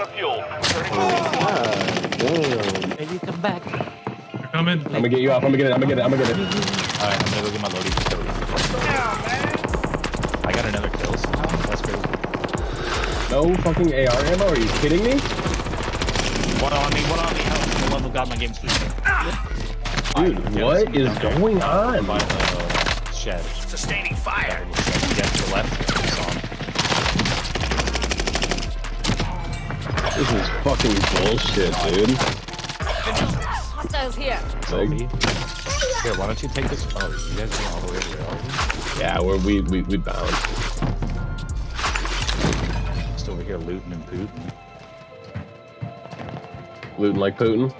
out of fuel. Damn. Maybe come back. They're coming. I'm gonna get you off. I'm gonna get it. I'm gonna get it. I'm gonna get it. Alright, I'm gonna go get my loading facility. I got another kill. so That's crazy. No fucking AR ammo. Are you kidding me? One on me, one on me. Help. The love of God, my game's freezing. Dude, what is going on? By the shed. Sustaining fire. Yeah, to the left. This is fucking bullshit, dude. Hostiles here. Sophie. Here, why don't you take this? Oh, you guys are all the way over there. are you? Yeah, we're, we we we bound. Just over here looting and pooting. Looting like Putin.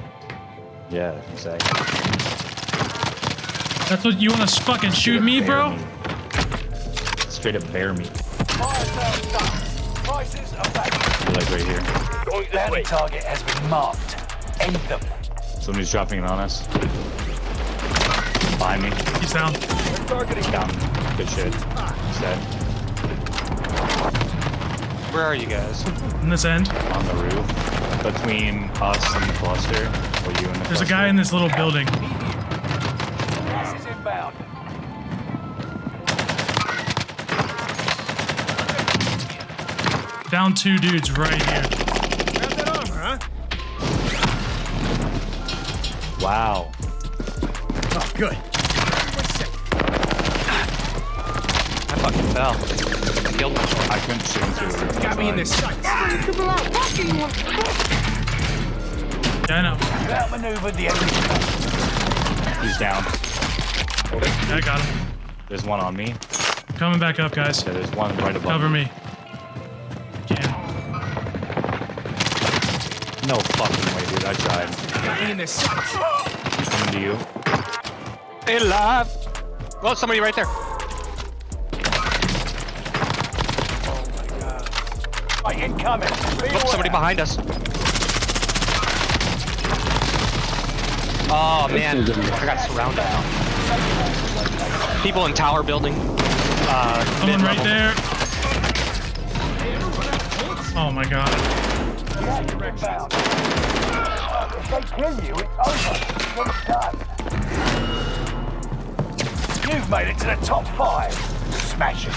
Yeah, exactly. That's what you want to fucking shoot me, bro? Straight up bear meat. Fire. Prices are back. You're like right here. Going this way. target has been marked. End them. Somebody's dropping it on us. Behind me. He's down. Targeting Down. Good shit. He's dead. Where are you guys? In this end. On the roof. Between us and the cluster. Or you and the There's a guy in this little building. Gas is inbound. Down two dudes right here. Wow. Oh, good. I fucking fell. I killed myself. I couldn't shoot him through. Got me in this sight. Yeah, I know. You outmaneuvered the enemy. He's down. Yeah, I got him. There's one on me. Coming back up, guys. Yeah, there's one right above Cover me. Yeah. No fucking way, dude. I tried. Got me in this sight. Coming to you. Stay alive! Oh, somebody right there. Right, incoming. Oh, somebody behind us. Oh man, I got surrounded now. People in tower building. Uh, Someone right mid-level. there. Oh my god. If they kill you, it's over. You've made it to the top five. Smash it.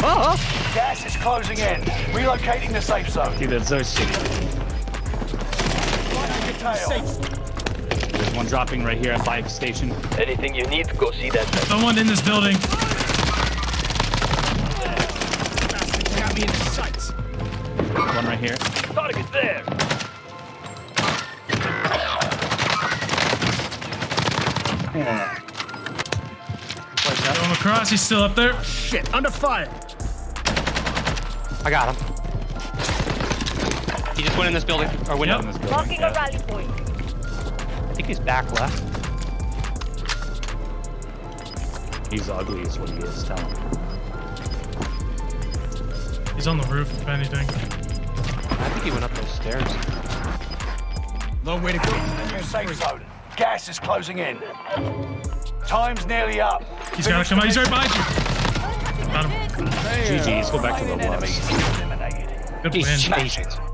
Fly back as many of us as we can. Gas is closing in. Relocating the safe zone. Dude, that's so shitty. Detail. There's one dropping right here at bike station. Anything you need, go see that. Someone in this building. Got me in the sights. One right here. Target there. Going across. He's still up there. Shit, under fire. I got him. He just went in this building. Or window. Yep. In this building. Marking a rally point. I think he's back left. He's ugly is what he is. Tell him. He's on the roof, if anything. I think he went up those stairs. Long way to go. New safe zone. Gas is closing in. Time's nearly up. He's gotta come out. He's right behind you. Got him. GG's. Go back to the Remaining was. enemies eliminated. Good He's win. chasing.